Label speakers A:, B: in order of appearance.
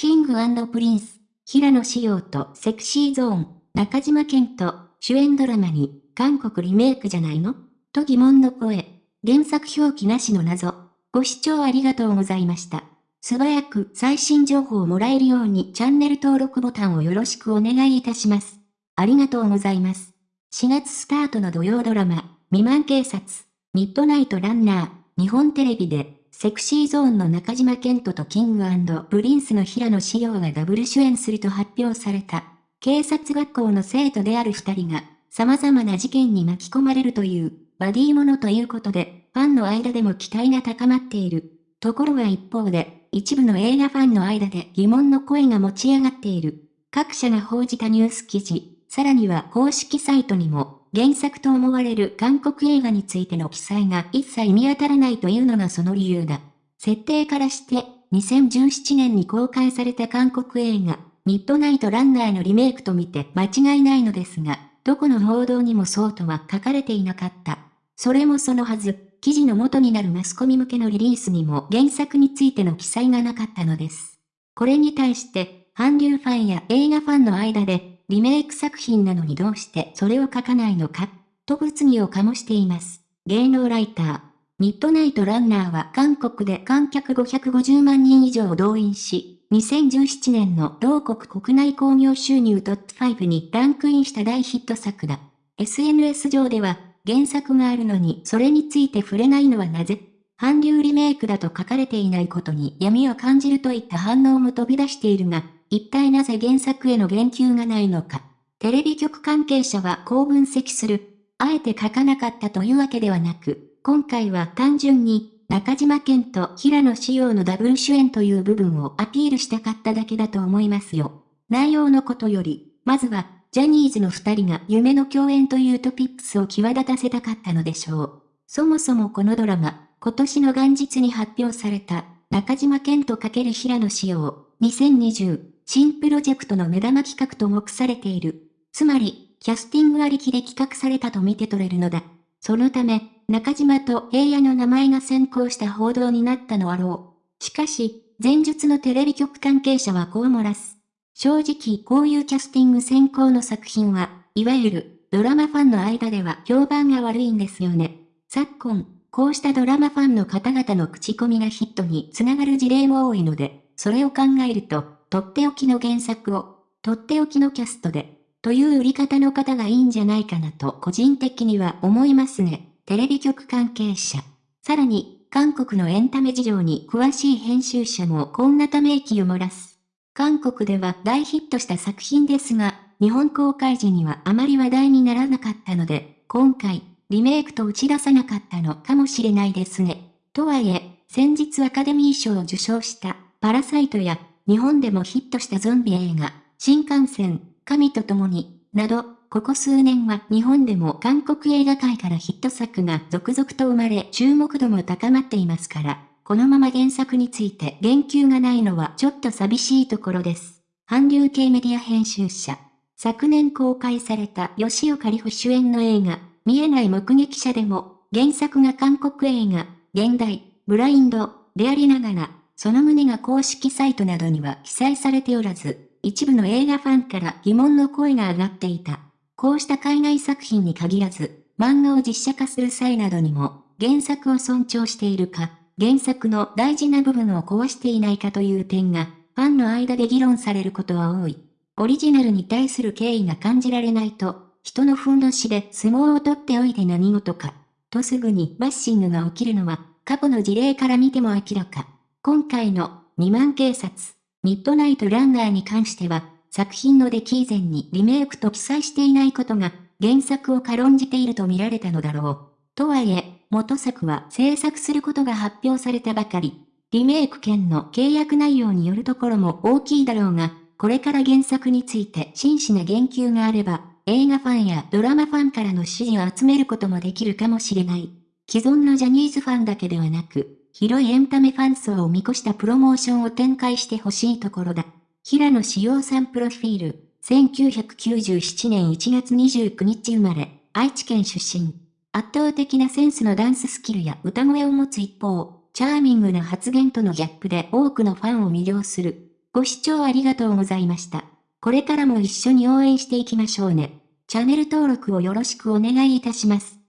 A: キングプリンス、平野紫耀とセクシーゾーン、中島健人、主演ドラマに、韓国リメイクじゃないの？と疑問の声。原作表記なしの謎。ご視聴ありがとうございました。素早く最新情報をもらえるようにチャンネル登録ボタンをよろしくお願いいたします。ありがとうございます。4月スタートの土曜ドラマ、未満警察、ミッドナイトランナー、日本テレビで、セクシーゾーンの中島健人とキングプリンスの平野志陽がダブル主演すると発表された。警察学校の生徒である二人が、様々な事件に巻き込まれるという、バディものということで、ファンの間でも期待が高まっている。ところが一方で、一部の映画ファンの間で疑問の声が持ち上がっている。各社が報じたニュース記事、さらには公式サイトにも、原作と思われる韓国映画についての記載が一切見当たらないというのがその理由だ。設定からして、2017年に公開された韓国映画、ミッドナイトランナーのリメイクと見て間違いないのですが、どこの報道にもそうとは書かれていなかった。それもそのはず、記事の元になるマスコミ向けのリリースにも原作についての記載がなかったのです。これに対して、韓流ファンや映画ファンの間で、リメイク作品なのにどうしてそれを書かないのか、と物議を醸しています。芸能ライター。ミッドナイトランナーは韓国で観客550万人以上を動員し、2017年の同国国内興行収入トップ5にランクインした大ヒット作だ。SNS 上では、原作があるのにそれについて触れないのはなぜ？韓流リメイクだと書かれていないことに闇を感じるといった反応も飛び出しているが、一体なぜ原作への言及がないのか。テレビ局関係者はこう分析する。あえて書かなかったというわけではなく、今回は単純に中島健と平野紫耀のダブル主演という部分をアピールしたかっただけだと思いますよ。内容のことより、まずは、ジャニーズの二人が夢の共演というトピックスを際立たせたかったのでしょう。そもそもこのドラマ、今年の元日に発表された、中島健と×平野紫耀、2020、新プロジェクトの目玉企画と目されている。つまり、キャスティングありきで企画されたと見て取れるのだ。そのため、中島と平野の名前が先行した報道になったのあろう。しかし、前述のテレビ局関係者はこう漏らす。正直こういうキャスティング先行の作品は、いわゆるドラマファンの間では評判が悪いんですよね。昨今、こうしたドラマファンの方々の口コミがヒットにつながる事例も多いので、それを考えると、とっておきの原作を、とっておきのキャストで、という売り方の方がいいんじゃないかなと個人的には思いますね。テレビ局関係者。さらに、韓国のエンタメ事情に詳しい編集者もこんなため息を漏らす。韓国では大ヒットした作品ですが、日本公開時にはあまり話題にならなかったので、今回、リメイクと打ち出さなかったのかもしれないですね。とはいえ、先日アカデミー賞を受賞したパラサイトや日本でもヒットしたゾンビ映画、新幹線、神と共に、など、ここ数年は日本でも韓国映画界からヒット作が続々と生まれ注目度も高まっていますから、このまま原作について言及がないのはちょっと寂しいところです。韓流系メディア編集者。昨年公開された吉岡里帆主演の映画、見えない目撃者でも、原作が韓国映画、現代、ブラインド、でありながら、その旨が公式サイトなどには記載されておらず、一部の映画ファンから疑問の声が上がっていた。こうした海外作品に限らず、漫画を実写化する際などにも、原作を尊重しているか、原作の大事な部分を壊していないかという点が、ファンの間で議論されることは多い。オリジナルに対する敬意が感じられないと、人のふんどしで相撲を取っておいて何事か、とすぐにバッシングが起きるのは、過去の事例から見ても明らか。今回の、未満警察、ミッドナイトランナーに関しては、作品の出来以前にリメイクと記載していないことが、原作を軽んじていると見られたのだろう。とはいえ、元作は制作することが発表されたばかり。リメイク権の契約内容によるところも大きいだろうが、これから原作について真摯な言及があれば、映画ファンやドラマファンからの支持を集めることもできるかもしれない。既存のジャニーズファンだけではなく、広いエンタメファン層を見越したプロモーションを展開してほしいところだ。平野志陽さんプロフィール、1997年1月29日生まれ、愛知県出身。圧倒的なセンスのダンススキルや歌声を持つ一方、チャーミングな発言とのギャップで多くのファンを魅了する。ご視聴ありがとうございました。これからも一緒に応援していきましょうね。チャンネル登録をよろしくお願いいたします。